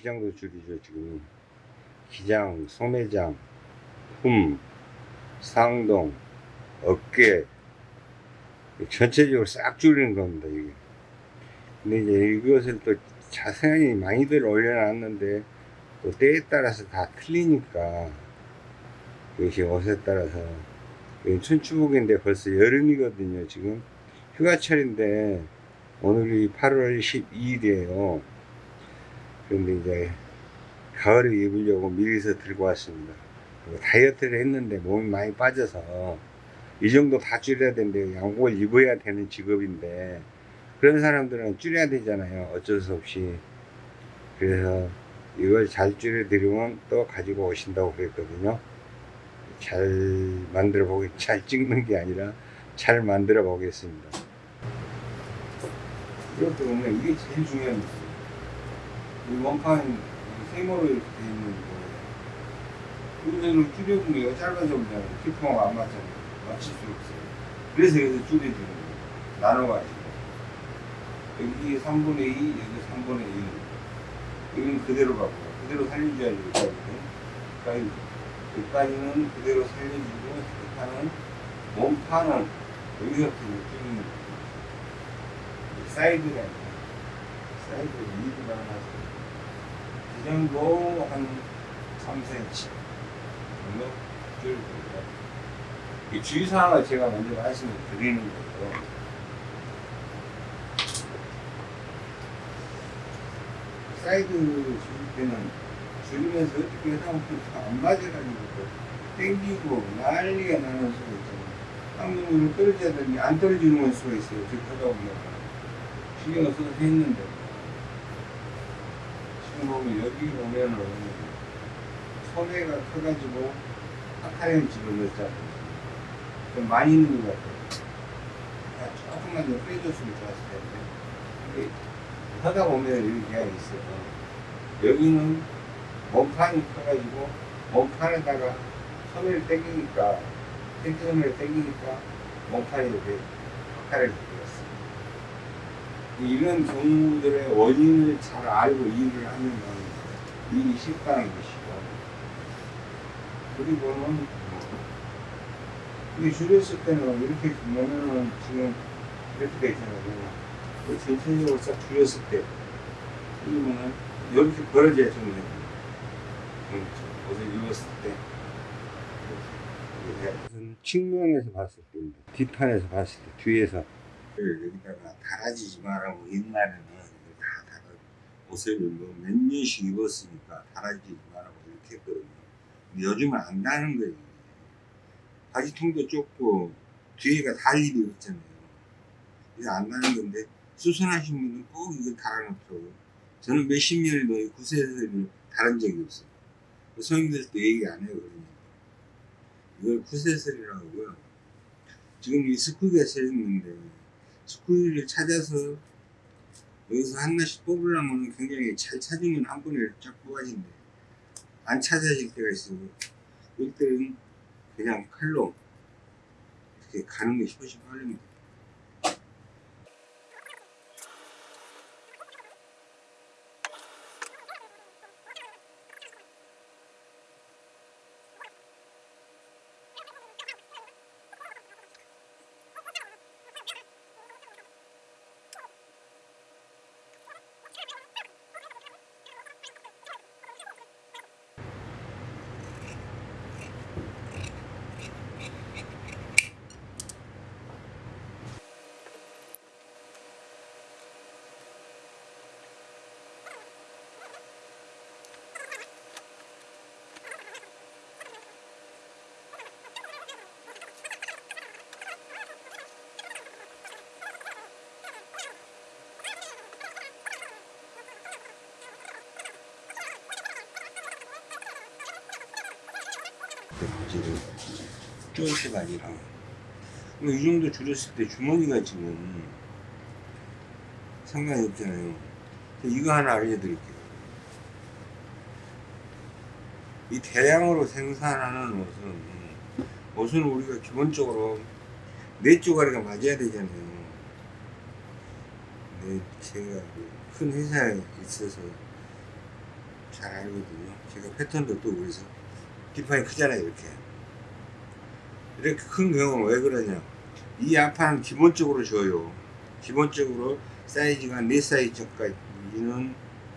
기장도 줄이죠 지금. 기장, 소매장, 흠, 상동, 어깨. 전체적으로 싹 줄이는 겁니다 이게. 근데 이제 이것을 또 자세히 많이들 올려놨는데 또 때에 따라서 다 틀리니까 이것이 옷에 따라서. 춘추복인데 벌써 여름이거든요 지금. 휴가철인데 오늘이 8월 12일이에요 그런데 이제 가을에 입으려고 미리서 들고 왔습니다. 다이어트를 했는데 몸이 많이 빠져서 이 정도 다 줄여야 되는데 양복을 입어야 되는 직업인데 그런 사람들은 줄여야 되잖아요. 어쩔 수 없이. 그래서 이걸 잘 줄여 드리면 또 가지고 오신다고 그랬거든요. 잘 만들어 보겠 잘 찍는 게 아니라 잘 만들어 보겠습니다. 이것도 보면 이게 제일 거예요 이 원판 세모로 이렇게 돼 있는 거. 이거를 줄여보면 짧아져 보잖아요. 키프가 안 맞잖아요. 맞출 수 없어요. 그래서 여기서 줄여주는 거예요. 나눠가지고. 여기 3분의 2 여기 3분의 1 여기는 그대로 가고 그대로 살려줘야지 여기까지는 그러니까 여기까지는 그대로 살려주고 스티커는 몸판은 여기서부터 줄이는 거예요. 사이드가 사이드 미드가 나서 이 정도 한 3cm 정도? 줄여줍니다. 이 주의사항을 제가 먼저 말씀을 드리는 거고 사이드 줄일 때는 줄이면서 어떻게 하면 안 맞아가지고 땡기고 난리가 나는 수가 있잖아요. 한 번으로 떨어져야 되는데 안 떨어지는 수가 있어요. 저렇게 하다 보면 신경을 써서 했는데 보면 여기 보면은 소매가 커가지고 아카렘 집어넣었잖아요. 좀 많이 있는 것 같아요. 아, 조금만 더 빼줬으면 좋았을 텐데. 하다 보면 이렇게 있어요. 여기는 몸판이 커가지고 몸판에다가 소매를 당기니까 텐트 소매를 당기니까 몸판이 이렇게 박하를 들었어요. 이런 경우들의 원인을 잘 알고 일을 하면 일이 쉽다는 것이고. 그리고는 이게 줄였을 때는 이렇게 보면은 지금 이렇게 돼 있잖아요. 그 전체적으로 싹 줄였을 때. 그러면은 이렇게 벌어져야 좀 옷을 입었을 때. 무슨 측면에서 봤을 때입니다. 뒷판에서 봤을 때 뒤에서 여기다가 달아지지 말라고 옛날에는 다 달아 옷을 뭐몇 년씩 입었으니까 달아지지 말라고 이렇게 했거든요. 근데 요즘은 안 다는 거예요. 바지통도 좁고 뒤에가 달 일이 없잖아요. 이게 안 나는 건데 수선하신 분은 꼭 이거 달아놓더라고요. 저는 몇십 년을 너희 구세를 달은 적이 없어요. 성인들도 얘기 안 해요. 이걸 구세설이라고 하고요. 지금 이 스쿠기가 세졌는데 스쿠기를 찾아서 여기서 하나씩 뽑으려면 굉장히 잘 찾으면 한 번에 쫙 뽑아진대. 안 찾아질 때가 있어요. 그럴 때는 그냥 칼로 이렇게 가는 게 훨씬 빠릅니다. 바지를 쪼이가 아니라. 이 정도 줄였을 때 주머니가 지금 상관이 없잖아요. 이거 하나 알려드릴게요. 이 대량으로 생산하는 옷은 옷은 우리가 기본적으로 네 쪼가리가 맞아야 되잖아요. 근데 제가 그큰 회사에 있어서 잘 알거든요. 제가 패턴도 또 그래서 뒷판이 크잖아요 이렇게. 이렇게 큰 경우는 왜 그러냐. 이 앞판은 기본적으로 줘요. 기본적으로 사이즈가 4사이즈까지는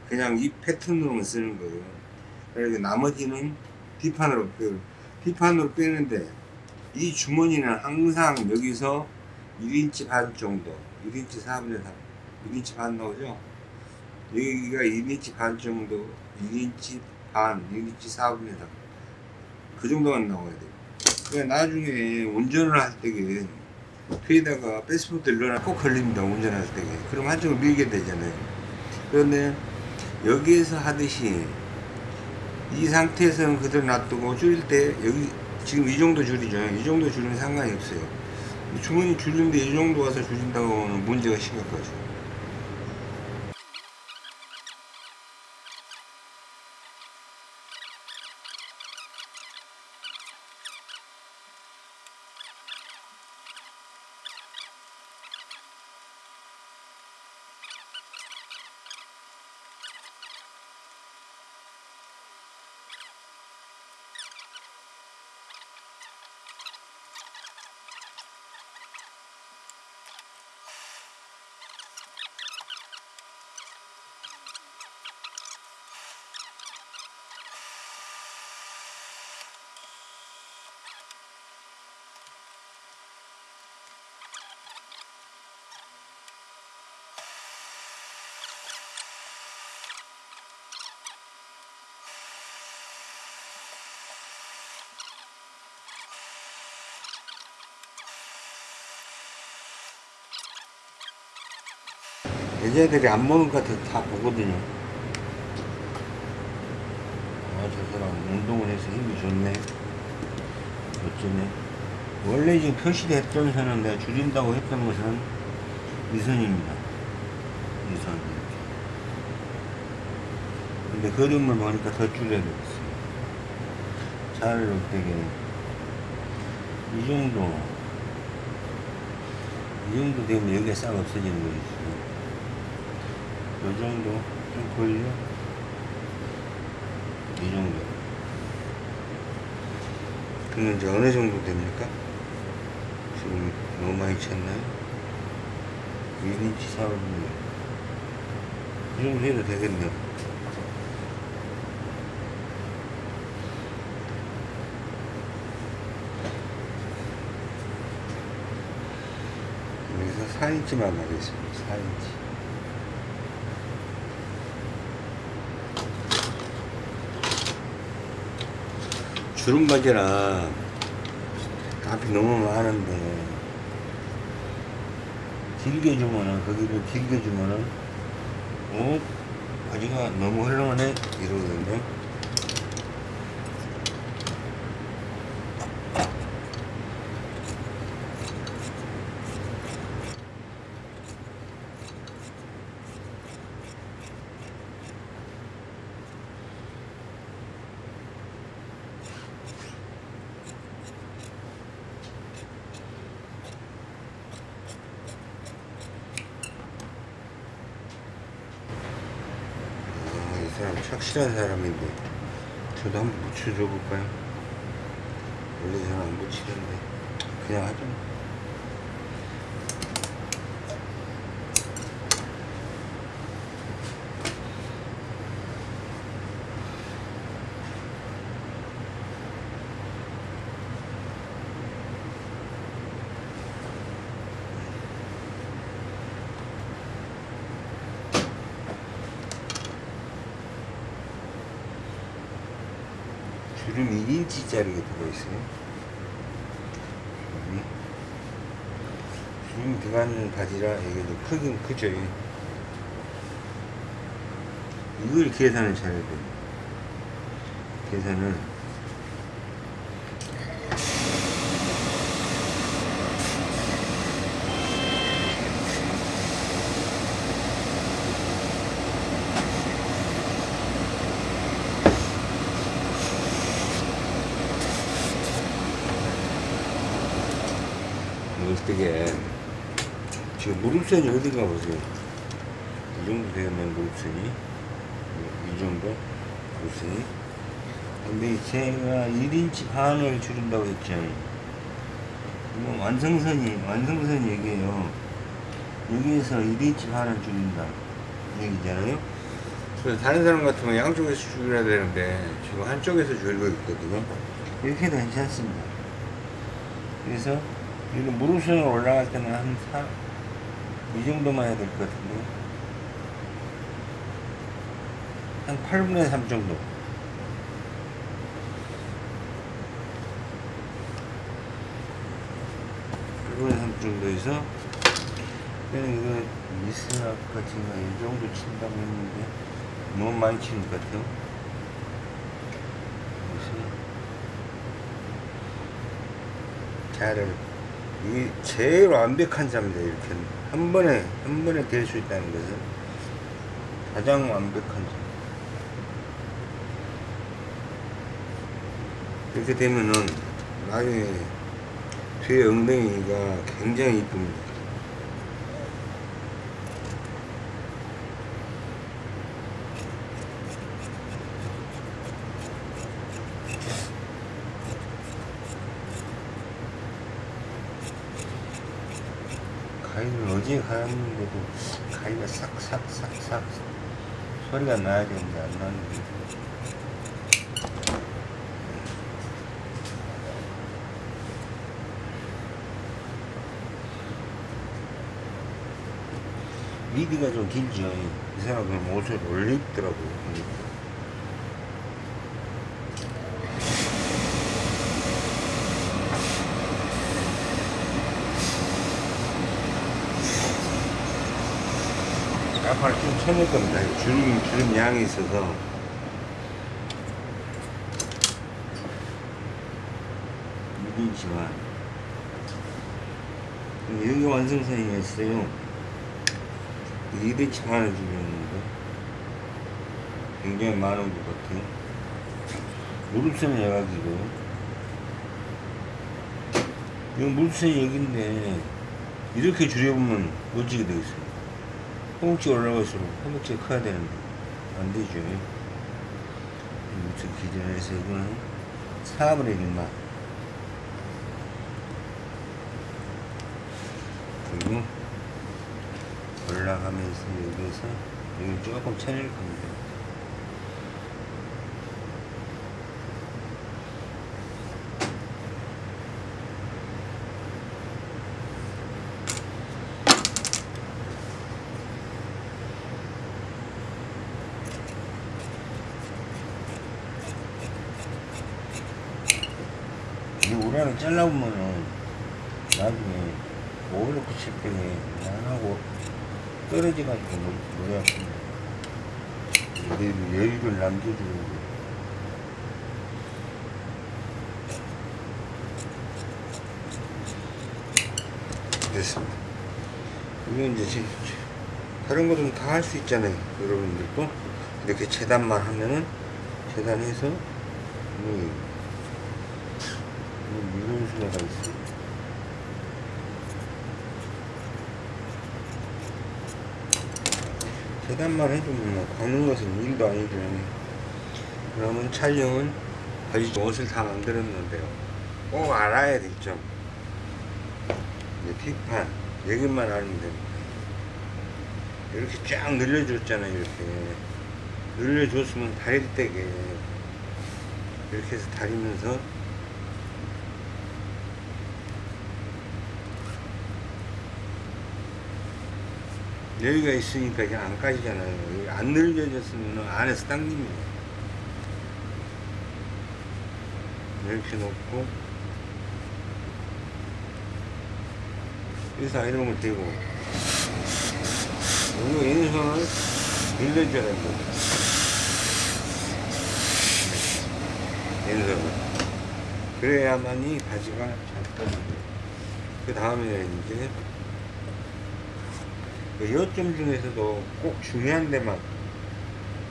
그냥 이 패턴으로만 쓰는 거예요. 그리고 나머지는 뒷판으로 빼요. 뒷판으로 빼는데 이 주머니는 항상 여기서 1인치 반 정도 1인치 4분의 3 1인치 반 나오죠? 여기가 1인치 반 정도 1인치 반 1인치 4분의 3 그 정도만 나와야 돼요. 그러니까 나중에 운전을 할 때에 뒤에다가 패스포트를 넣어놔 꼭 걸립니다 운전할 때에 그럼 한쪽을 밀게 되잖아요. 그런데 여기에서 하듯이 이 상태에서는 그대로 놔두고 줄일 때 여기 지금 이 정도 줄이죠 이 정도 줄이면 상관이 없어요. 주머니 줄이는데 이 정도 와서 줄인다고 하면 문제가 심각하죠 여자들이 안 먹은 것 같아서 다 보거든요. 아, 저 사람 운동을 해서 힘이 좋네. 어쩌네. 원래 지금 표시됐던 선은 내가 줄인다고 했던 것은 이 선입니다. 이 선. 근데 그림을 보니까 더 줄여야 되겠어요. 차를 되게 이 정도 이 정도 되면 여기가 싹 없어지는 거죠. 요 정도? 좀 걸려? 이 정도. 그러면 이제 어느 정도 됩니까? 지금 너무 많이 쳤나요? 1인치 4분의 이 정도 해도 되겠네요. 여기서 4인치만 가겠습니다. 4인치 주름 바지라 값이 너무 많은데 길게 주면은 거기를 길게 주면은 어? 바지가 너무 헐렁하네? 이러거든요 아, 착실한 사람인데 저도 한번 묻혀줘 볼까요? 원래 저는 안 묻히는데 그냥 하죠 주름 1인치짜리가 들어있어요. 주름이 주름이 들어가는 바지라 이게 좀 크긴 크죠. 이걸 계산을 잘해야 돼요. 계산을 어떻게 지금 무릎선이 어딘가 보세요 이 정도 되면 무릎선이 이 정도 보세요. 근데 제가 1인치 반을 줄인다고 했죠. 이거 완성선이, 완성선 얘기예요. 여기에서 1인치 반을 줄인다. 얘기잖아요. 그래서 다른 사람 같으면 양쪽에서 줄여야 되는데, 지금 한쪽에서 줄고 있거든요. 이렇게 해도 괜찮습니다. 그래서, 여기 무릎선으로 올라갈 때는 한 4, 이 정도만 해야 될 것 같은데. 한 8분의 3 정도. 8분의 3 정도에서 그냥 이거 미스락 같은 거이 정도 친다고 했는데 너무 많이 치는 것 같아요. 그래서 자를 이 제일 완벽한 잠입니다. 이렇게 한 번에 한 번에 될 수 있다는 것은 가장 완벽한 잠. 이렇게 되면은 나중에 뒤에 엉덩이가 굉장히 이쁩니다. 가위를 어제 가는데도 가위가 싹싹싹싹 소리가 나야 되는데 안 나는데 미디가 좀 길죠. 이 사람은 옷을 올리더라고요. 아파를 좀 쳐낼 겁니다. 주름, 주름 양이 있어서. 미디지만. 여기 완성선이 있어요. 2대치 만원 주겠는데 굉장히 많은 것 같아요 무릎선 예각이고 이거 무릎선 얘기인데 이렇게 줄여보면 멋지게 되겠어요 허벅지 올라갈수록 허벅지가 커야 되는데 안 되죠 무릎 기준을 해서 이거는 4분의 1만 그리고 올라가면서 여기서 여기 조금 쳐낼 겁니다. 이 우라를 잘라보면은 나중에 오일로크 칠 때에 안하고 떨어져가지고 머리 아픕니다. 내 여유를 남겨주는 거. 됐습니다. 이건 이제 제- 다른 것은 다 할 수 있잖아요. 여러분들도 이렇게 재단만 하면은 재단해서 뭐 수가 있어요. 재단만 해주면 뭐 걷는 것은 일도 아니죠. 그러면 촬영은 거의 옷을 다 만들었는데요. 꼭 알아야 될 점. 이제 뒷판 여기만 알면 됩니다. 이렇게 쫙 늘려줬잖아요. 이렇게 늘려줬으면 다릴 때게 이렇게 해서 다리면서 여기가 있으니까 이게 안 까지잖아요. 안 늘려졌으면 안에서 당깁니다. 이렇게 놓고 여기서 아이롱을 대고 여기 왼손을 늘려줘야 됩니다. 왼손을. 그래야만이 바지가 잘 떠집니다. 그 다음에 이제 그 요점 중에서도 꼭 중요한 데만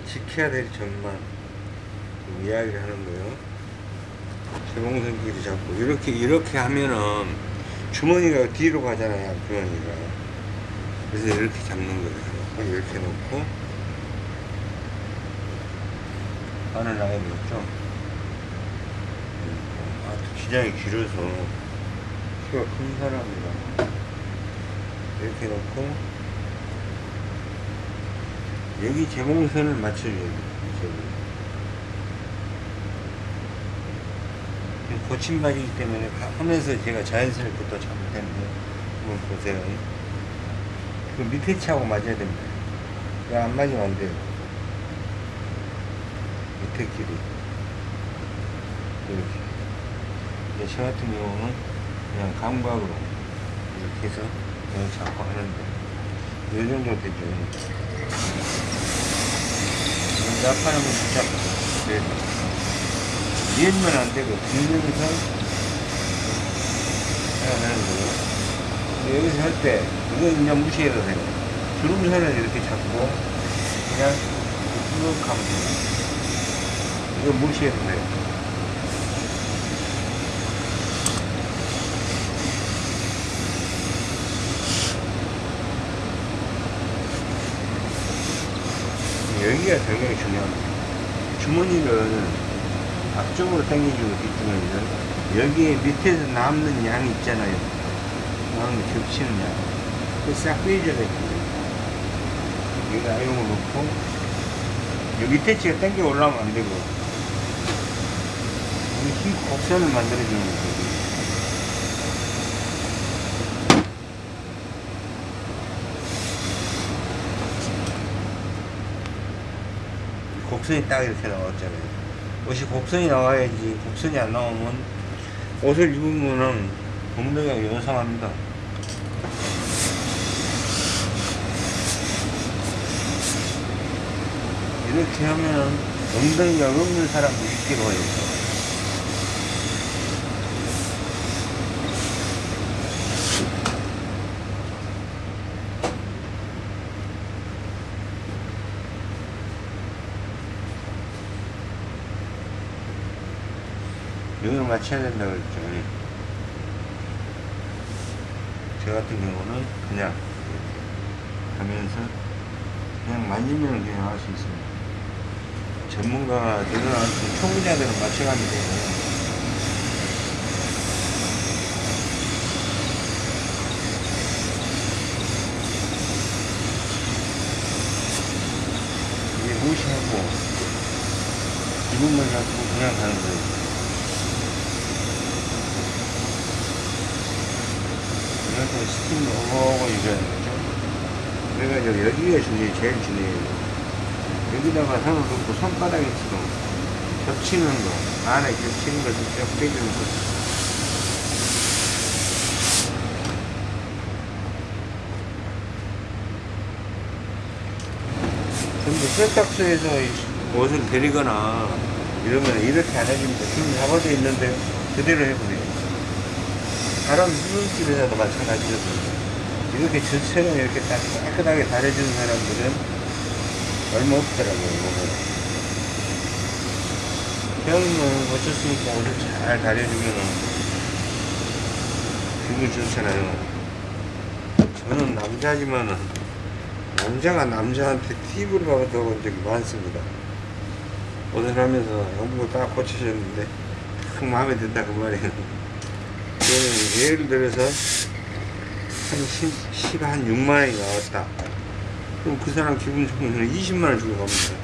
지켜야 될 점만 좀 이야기를 하는 거예요. 재봉선끼리 잡고 이렇게 이렇게 하면은 주머니가 뒤로 가잖아요. 주머니가 그래서 이렇게 잡는 거예요. 이렇게 놓고 바늘 나야 되겠죠? 음, 아, 기장이 길어서 키가 큰 사람이라 이렇게 놓고 여기 제공선을 맞춰줘야 돼 저기. 지금 고침바지이기 때문에 가- 하면서 제가 자연스럽게 또 잘못했는데 한번 보세요. 그 밑에 치하고 맞아야 됩니다. 안 맞으면 안 돼요? 밑에 길이. 이렇게. 저 같은 경우는 그냥 감각으로 이렇게 해서 여기 잡고 하는데 이 정도 되죠 나파는 건 진짜. 그래도 밀면 안 되고 들면서 해야 되는 거고 근데 여기서 할 때 이건 그냥 무시해도 돼요 주름선을 이렇게 잡고 그냥 쭉 하면 돼요 이거 무시해도 돼요 여기가 굉장히 중요합니다. 주머니를 앞쪽으로 당겨주고 뒷주머니를 여기에 밑에서 남는 양이 있잖아요. 남는 겹치는 양. 그싹 빼줘야 됩니다. 여기 아용을 놓고 여기 밑에 치가 당겨 올라오면 안 되고 이힘 곡선을 만들어주는 거예요. 곡선이 딱 이렇게 나왔잖아요. 옷이 곡선이 나와야지 곡선이 안 나오면 옷을 입으면은 엉덩이가 요상합니다. 이렇게 하면은 엉덩이가 없는 사람도 있기로 해요. 맞춰야 된다고 그랬죠. 예. 저 같은 경우는 그냥 하면서 그냥 만지면 그냥 할 수 있습니다. 전문가들은 초보자들은 맞춰가면 돼요. 무시하고 기분만 잡고 그냥 가는 거예요. 그래서 오고 이래야 되죠. 그래가지고 여기가 중요해, 제일 중요해요. 여기다가 손을 놓고 손바닥에 치고 겹치는 거, 안에 겹치는 것을 쭉 빼주는 거. 근데 세탁소에서 옷을 데리거나 이러면 이렇게 안 해줍니다. 지금 잡아져 있는데 그대로 해보세요. 다른 수술집에서도 마찬가지거든요. 이렇게 전체는 이렇게 딱 깨끗하게 다려주는 사람들은 얼마 없더라고요, 보면. 형은 어쩌으니까 옷을 잘 다려주면은 기분 좋잖아요. 저는 남자지만은 남자가 남자한테 팁을 받아본 적이 많습니다. 옷을 하면서 영부 딱 고쳐줬는데 딱 마음에 든다 그 말이에요. 저는 예를 들어서 한 10, 10, 한 6만원이 나왔다. 그럼 그 사람 기분 좋으면 20만원 주고 갑니다.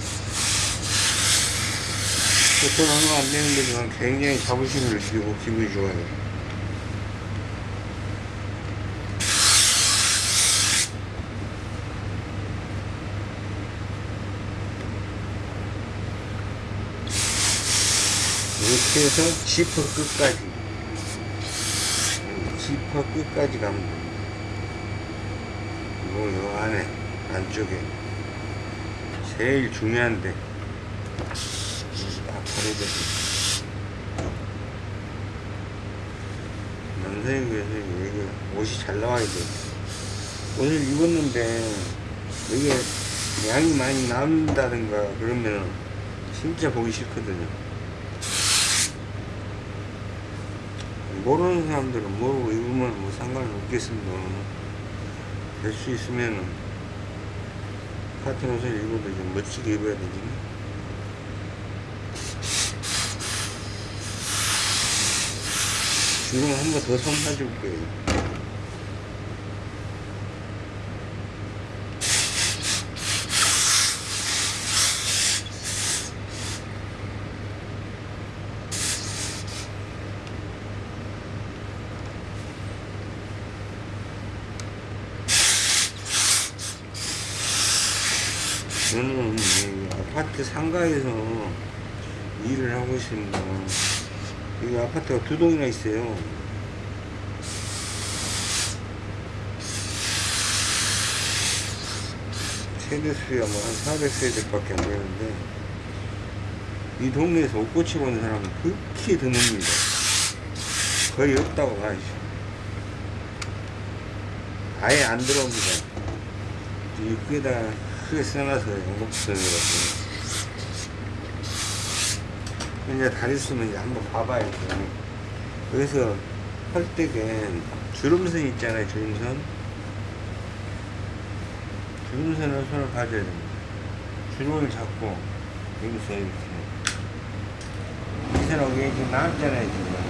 돈 얼마 안 되는 데 지만 굉장히 자부심을 느끼고 기분이 좋아요. 이렇게 해서 지퍼 끝까지 지퍼 끝까지 가면 됩니다. 그리고 요 안에 안쪽에 제일 중요한데 딱 가려져서 남자에게서 여기 옷이 잘 나와야 돼. 옷을 입었는데 여기 양이 많이 남는다든가 그러면 진짜 보기 싫거든요. 모르는 사람들은 모르고 입으면 뭐 상관은 없겠습니다. 될 수 있으면 같은 옷을 입어도 좀 멋지게 입어야 되지. 주름 한번 더 손 사줄게요. 저는 이 아파트 상가에서 일을 하고 있습니다. 여기 아파트가 두 동이나 있어요. 세대 수야 뭐 한 400세대밖에 안 되는데 이 동네에서 옷꽂이 보는 사람은 극히 드뭅니다. 거의 없다고 봐야죠. 아예 안 들어옵니다. 입구에다가 크게 써놔서 영국서라고 이제 다리 쓰면 이제 한번 봐봐야죠. 여기서 헐떡엔 주름선 있잖아요, 주름선. 주름선을 손을 가져야 됩니다. 주름을 잡고, 여기서 이렇게. 이 선하고 이게 지금 나왔잖아요, 지금.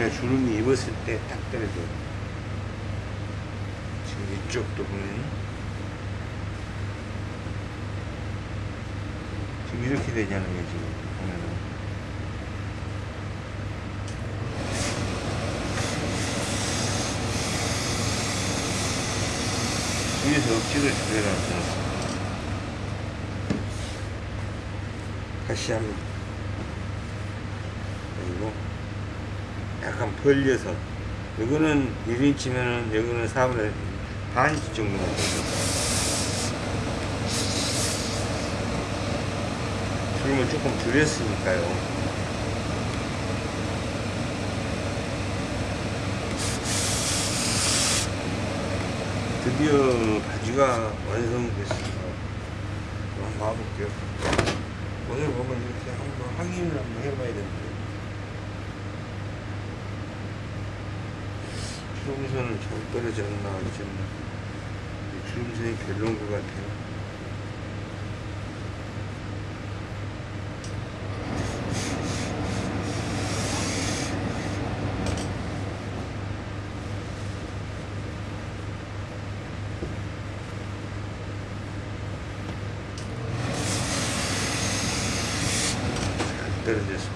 그냥 주름이 입었을 때딱 떨어져요. 지금 이쪽도 보면 지금 이렇게 되잖아요 지금 보면은. 위에서 억지로 줄여놨어. 다시 한번. 그리고 약간 벌려서 이거는 1인치면은 여기는 4분의 반인치 됩니다. 주름을 조금 줄였으니까요. 드디어 바지가 완성됐습니다. 한번 봐볼게요. 오늘 보면 이렇게 한번 확인을 한번 해봐야 되는데. 주름선은 잘 떨어졌나 안 졌나 주름선이 별로인 것 같아요. 잘 떨어졌습